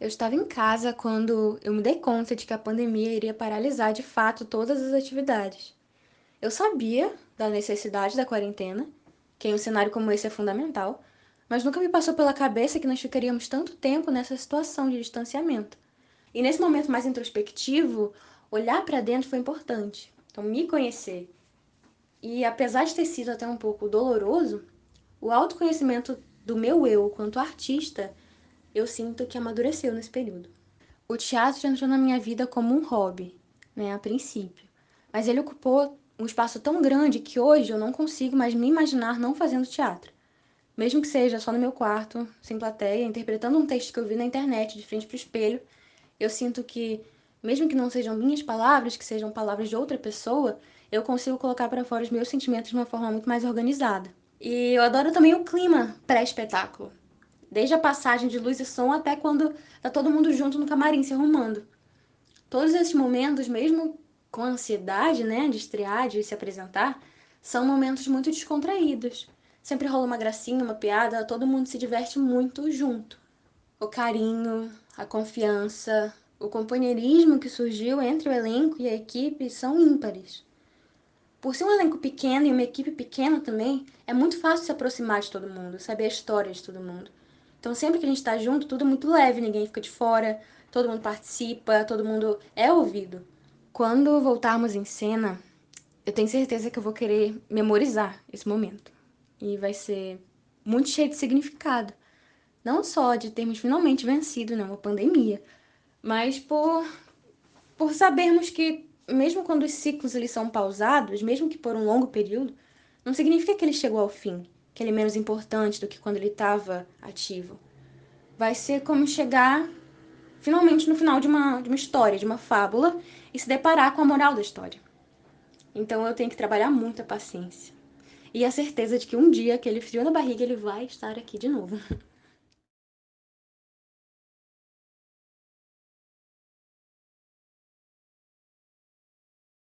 Eu estava em casa quando eu me dei conta de que a pandemia iria paralisar de fato todas as atividades. Eu sabia da necessidade da quarentena, que em um cenário como esse é fundamental, mas nunca me passou pela cabeça que nós ficaríamos tanto tempo nessa situação de distanciamento. E nesse momento mais introspectivo, olhar para dentro foi importante. Então, me conhecer. E apesar de ter sido até um pouco doloroso, o autoconhecimento do meu eu quanto artista eu sinto que amadureceu nesse período. O teatro entrou na minha vida como um hobby, né, a princípio. Mas ele ocupou um espaço tão grande que hoje eu não consigo mais me imaginar não fazendo teatro. Mesmo que seja só no meu quarto, sem plateia, interpretando um texto que eu vi na internet, de frente para o espelho, eu sinto que, mesmo que não sejam minhas palavras, que sejam palavras de outra pessoa, eu consigo colocar para fora os meus sentimentos de uma forma muito mais organizada. E eu adoro também o clima pré-espetáculo. Desde a passagem de luz e som até quando tá todo mundo junto no camarim se arrumando. Todos esses momentos, mesmo com ansiedade, né, de estrear, de se apresentar, são momentos muito descontraídos. Sempre rola uma gracinha, uma piada, todo mundo se diverte muito junto. O carinho, a confiança, o companheirismo que surgiu entre o elenco e a equipe são ímpares. Por ser um elenco pequeno e uma equipe pequena também, é muito fácil se aproximar de todo mundo, saber a história de todo mundo. Então, sempre que a gente tá junto, tudo é muito leve, ninguém fica de fora, todo mundo participa, todo mundo é ouvido. Quando voltarmos em cena, eu tenho certeza que eu vou querer memorizar esse momento. E vai ser muito cheio de significado. Não só de termos finalmente vencido né, uma pandemia, mas por, por sabermos que, mesmo quando os ciclos eles são pausados, mesmo que por um longo período, não significa que ele chegou ao fim que ele é menos importante do que quando ele estava ativo. Vai ser como chegar finalmente no final de uma, de uma história, de uma fábula, e se deparar com a moral da história. Então eu tenho que trabalhar muito a paciência. E a certeza de que um dia aquele frio na barriga ele vai estar aqui de novo.